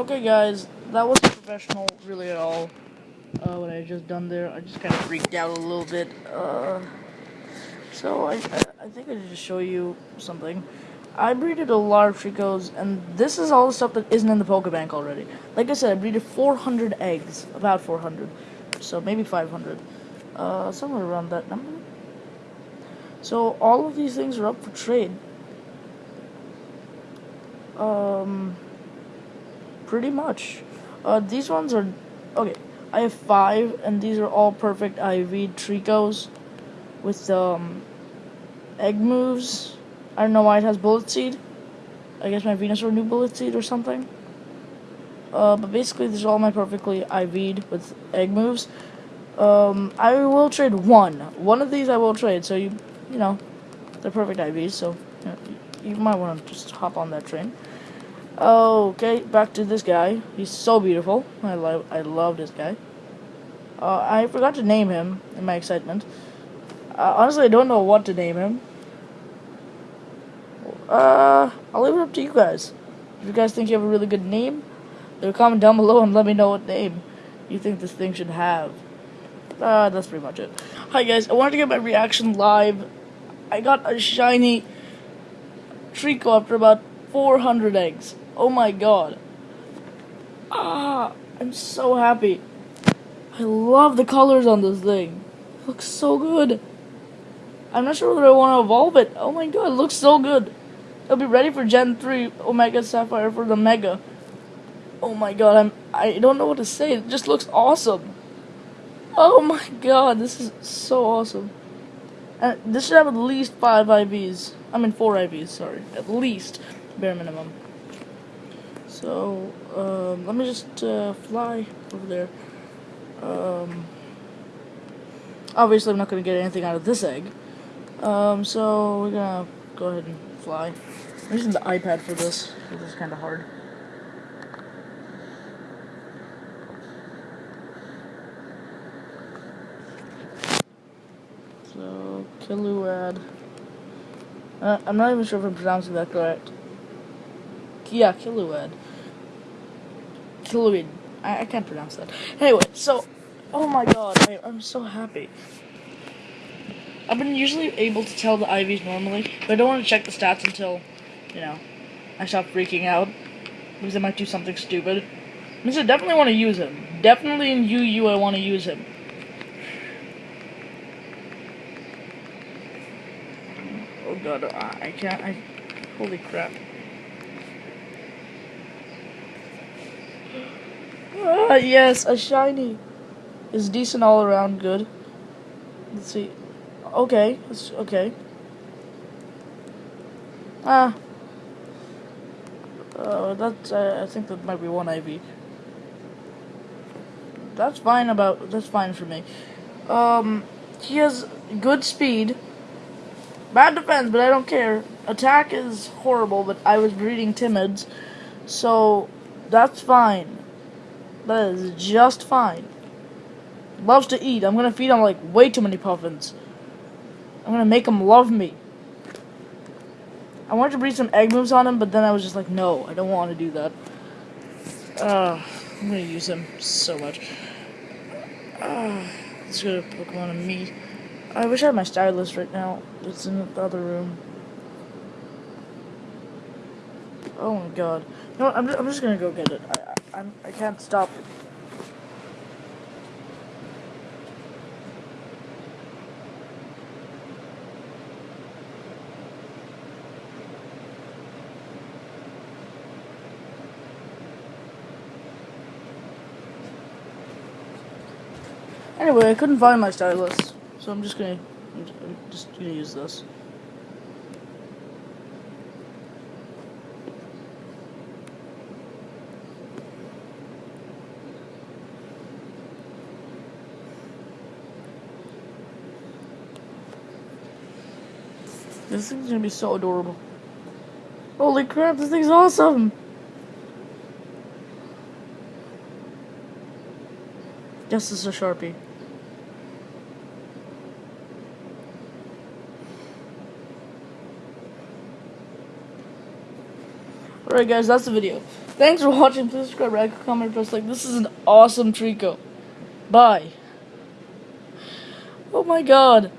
Okay, guys, that wasn't professional really at all. Uh, what I just done there, I just kind of freaked out a little bit. Uh, so I, I, I think I should just show you something. I breeded a lot of Treeckos, and this is all the stuff that isn't in the Pokebank already. Like I said, I breeded 400 eggs, about 400, so maybe 500, uh, somewhere around that number. So all of these things are up for trade. Um, pretty much. Uh, these ones are okay. I have five, and these are all perfect IV Treeckos with um egg moves. I don't know why it has bullet seed. I guess my Venusaur knew bullet seed or something. Uh, but basically, these are all my perfectly IV'd with egg moves. Um, I will trade one. One of these I will trade. So you, you know, they're perfect IVs. So you, know, you might want to just hop on that train. Okay, back to this guy. He's so beautiful. I love I love this guy. Uh, I forgot to name him in my excitement. Uh, honestly, I don't know what to name him. Uh, I'll leave it up to you guys. If you guys think you have a really good name, leave a comment down below and let me know what name you think this thing should have. Uh, that's pretty much it. Hi guys, I wanted to get my reaction live. I got a shiny Treecko after about 400 eggs. Oh my god. Ah, I'm so happy. I love the colors on this thing. It looks so good. I'm not sure whether I want to evolve it. Oh my god, it looks so good. It'll be ready for Gen 3 Omega Sapphire for the Mega. Oh my god, I'm I don't know what to say. It just looks awesome. Oh my god, this is so awesome. And this should have at least 5 IVs. I mean 4 IVs, sorry. At least bare minimum. So, um, let me just uh, fly over there. Um, obviously, I'm not going to get anything out of this egg. Um, so, we're going to go ahead and fly. I'm using the iPad for this. This is kind of hard. So, Kiluad. Uh, I'm not even sure if I'm pronouncing that correct. Yeah, Kiluad. Kiluid. I, I can't pronounce that. Anyway, so, oh my god, I, I'm so happy. I've been usually able to tell the IVs normally, but I don't want to check the stats until, you know, I stop freaking out. Because I might do something stupid. I I definitely want to use him. Definitely in UU I want to use him. Oh god, I can't, I, holy crap. Ah, yes, a shiny. Is decent all around good. Let's see. Okay, it's okay. Ah. Uh, that's, uh, I think that might be one IV. That's fine about, that's fine for me. Um, he has good speed. Bad defense, but I don't care. Attack is horrible, but I was breeding timids. So, that's fine. That is just fine. Loves to eat. I'm gonna feed him like way too many puffins. I'm gonna make him love me. I wanted to breed some egg moves on him, but then I was just like, no, I don't want to do that. Uh, I'm gonna use him so much. Uh, let's go to Pokemon-Amie. I wish I had my stylus right now. It's in the other room. Oh my god. No. I'm, I'm just gonna go get it. I, I'm, I can't stop. Anyway, I couldn't find my stylus, so I'm just gonna, I'm just gonna use this. This thing's gonna be so adorable. Holy crap, this thing's awesome! This is a Sharpie. Alright guys, that's the video. Thanks for watching. Please subscribe, like, comment, press like. This is an awesome Treecko. Bye. Oh my god.